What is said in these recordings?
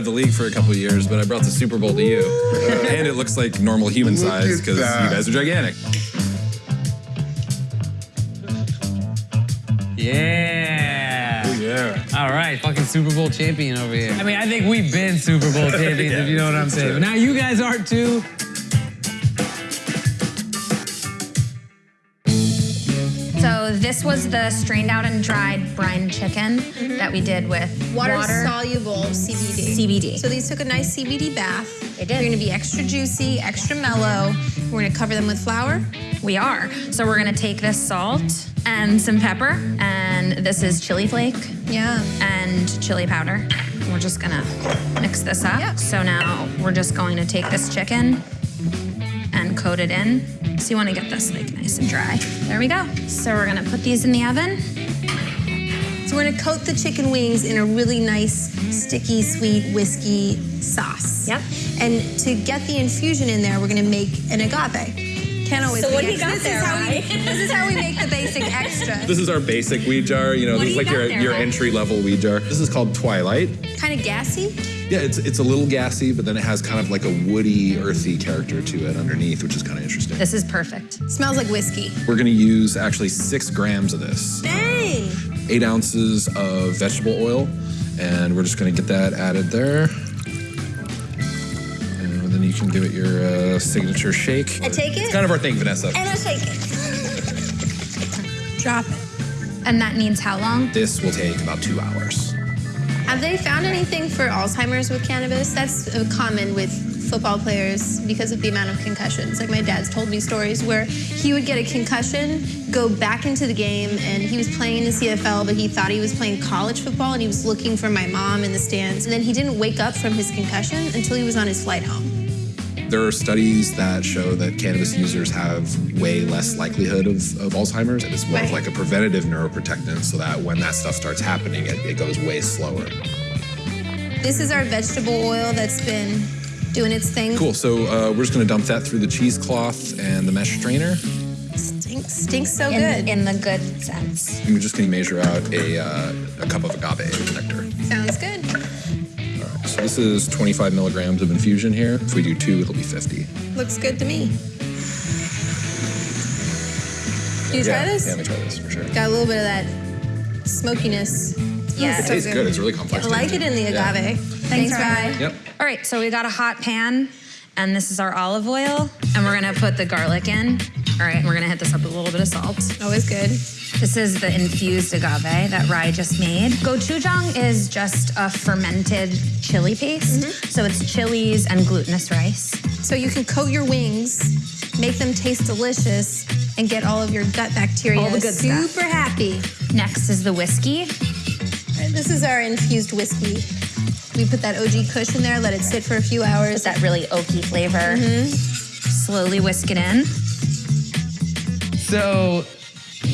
of the league for a couple of years, but I brought the Super Bowl to you. and it looks like normal human Look size because you guys are gigantic. Yeah. Oh, yeah. All right, fucking Super Bowl champion over here. I mean, I think we've been Super Bowl champions, if you know what I'm saying. But now you guys are too. This was the strained out and dried brine chicken that we did with Water, water. soluble CBD. CBD. So these took a nice CBD bath. They did. They're gonna be extra juicy, extra mellow. We're gonna cover them with flour. We are. So we're gonna take this salt and some pepper, and this is chili flake Yeah. and chili powder. We're just gonna mix this up. Yep. So now we're just going to take this chicken and coat it in. So you wanna get this like nice and dry. There we go. So we're gonna put these in the oven. So we're gonna coat the chicken wings in a really nice, sticky, sweet whiskey sauce. Yep. And to get the infusion in there, we're gonna make an agave. Can't always So be what do you extra. got this there, is how Ry? we this is how we make the basic extra. This is our basic weed jar. You know, What this is like your, there, your Ryan? entry level weed jar. This is called Twilight. kind of gassy. Yeah, it's it's a little gassy, but then it has kind of like a woody, earthy character to it underneath, which is kind of interesting. This is perfect. Smells like whiskey. We're gonna use actually six grams of this, Dang. eight ounces of vegetable oil, and we're just gonna get that added there. And then you can give it your uh, signature shake. I take it? It's kind of our thing, Vanessa. And I take it. Drop it. And that needs how long? This will take about two hours. Have they found anything for Alzheimer's with cannabis? That's common with football players because of the amount of concussions. Like my dad's told me stories where he would get a concussion, go back into the game, and he was playing in the CFL, but he thought he was playing college football, and he was looking for my mom in the stands. And then he didn't wake up from his concussion until he was on his flight home. There are studies that show that cannabis users have way less likelihood of, of Alzheimer's. And it's more of like a preventative neuroprotectant so that when that stuff starts happening, it, it goes way slower. This is our vegetable oil that's been doing its thing. Cool. So uh, we're just going to dump that through the cheesecloth and the mesh strainer. Stinks, stinks so in, good. in the good sense. And we're just going to measure out a, uh, a cup of agave nectar. Sounds good. So this is 25 milligrams of infusion here. If we do two, it'll be 50. Looks good to me. Do you yeah, try this? Yeah, let me try this for sure. Got a little bit of that smokiness. Yeah. It tastes good. It's really complex. I like it in the Yeah. agave. Thanks, Ry. Ry. Yep. All right, so we got a hot pan, and this is our olive oil, and we're gonna put the garlic in. All right, we're gonna hit this up with a little bit of salt. Always good. This is the infused agave that Ry just made. Gochujang is just a fermented chili paste. Mm-hmm. So it's chilies and glutinous rice. So you can coat your wings, make them taste delicious, and get all of your gut bacteria All the good super stuff. happy. Next is the whiskey. Right, This is our infused whiskey. We put that OG Kush in there, let it sit for a few hours. With that really oaky flavor. Mm-hmm. Slowly whisk it in. So,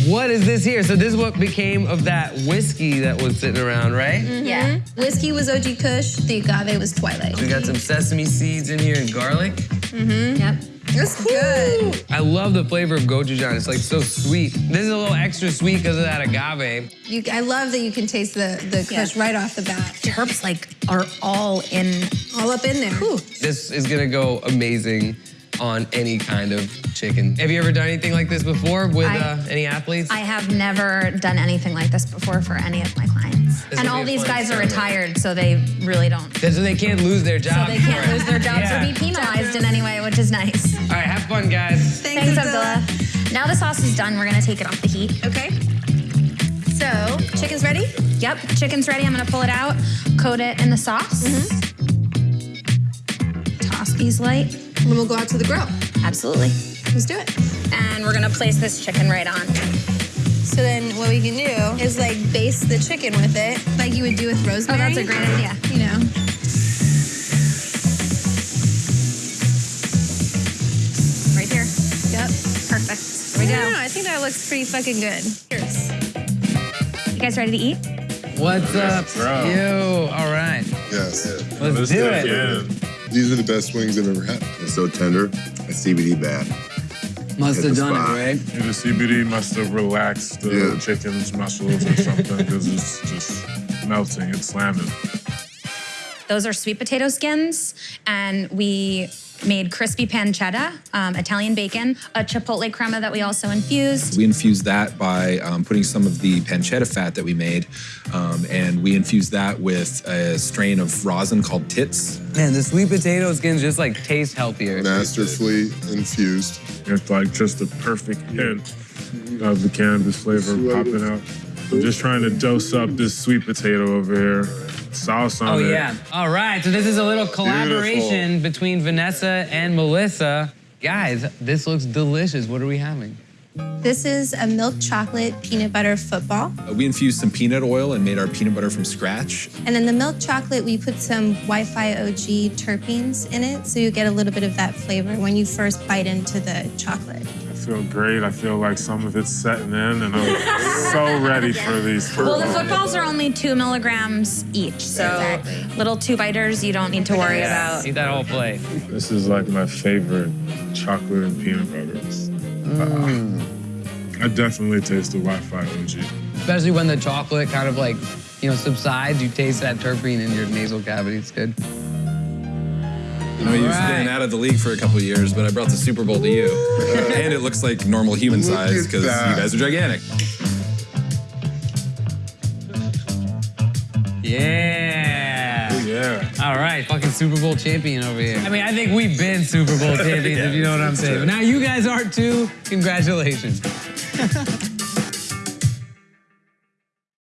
what is this here? So, this is what became of that whiskey that was sitting around, right? Yeah. Whiskey was OG Kush, the agave was Twilight. We got some sesame seeds in here and garlic. Mm-hmm. Yep. It's good. I love the flavor of gochujang. It's like so sweet. This is a little extra sweet because of that agave. You, I love that you can taste the, the Kush Yeah. right off the bat. Terps like are all in. All up in there. This is gonna go amazing on any kind of chicken. Have you ever done anything like this before with I- uh, any athletes? I have never done anything like this before for any of my clients. This and all these fun guys are retired, so they really don't. so they can't lose their So they can't lose their jobs Yeah. or be penalized in any way, which is nice. All right, have fun, guys. Thanks, Abdullah. Now the sauce is done. We're gonna take it off the heat. Okay. So, chicken's ready? Yep, chicken's ready. I'm gonna pull it out, coat it in the sauce. Toss these light. And then we'll go out to the grill. Absolutely. Let's do it. And we're gonna place this chicken right on. So then what we can do is like baste the chicken with it, like you would do with rosemary. Oh, that's a great idea. You know. Right here. Yep. Perfect. There we I go. don't know. I think that looks pretty fucking good. Cheers. You guys ready to eat? What's up? bro. You. All right. Yes. Let's, Let's do do it. it. These are the best wings I've ever had. It's so tender. A CBD bath. Must have done spot. it, right? And the CBD must have relaxed the Yeah. chicken's muscles or something because it's just melting. It's slamming. Those are sweet potato skins, and we made crispy pancetta, um, Italian bacon, a chipotle crema that we also infused. We infused that by um, putting some of the pancetta fat that we made, um, and we infused that with a strain of rosin called Tits. Man, the sweet potato skins just like taste healthier. Masterfully infused. It's like just the perfect hint of the cannabis flavor popping out. I'm just trying to dose up this sweet potato over here. Sauce on Oh it. yeah. All right. So this is a little collaboration between Vanessa and Melissa. Guys, this looks delicious. What are we having? This is a milk chocolate peanut butter football. Uh, we infused some peanut oil and made our peanut butter from scratch. And in the milk chocolate, we put some Wi-Fi OG terpenes in it, so you get a little bit of that flavor when you first bite into the chocolate. I feel great. I feel like some of it's setting in, and I'm so ready for these. Well, the footballs are only two milligrams each, so Exactly. little two biters you don't need to worry about. Eat that whole plate. This is like my favorite chocolate and peanut butters. Uh, I definitely taste the Wi-Fi OG. Especially when the chocolate kind of like, you know, subsides, you taste that terpene in your nasal cavity. It's good. You know, you've Right. been out of the league for a couple of years, but I brought the Super Bowl to you. and it looks like normal human Look size because you guys are gigantic. Yeah. Oh, yeah. All right, fucking Super Bowl champion over here. I mean, I think we've been Super Bowl champions, if you know what I'm saying. But now you guys are too. Congratulations.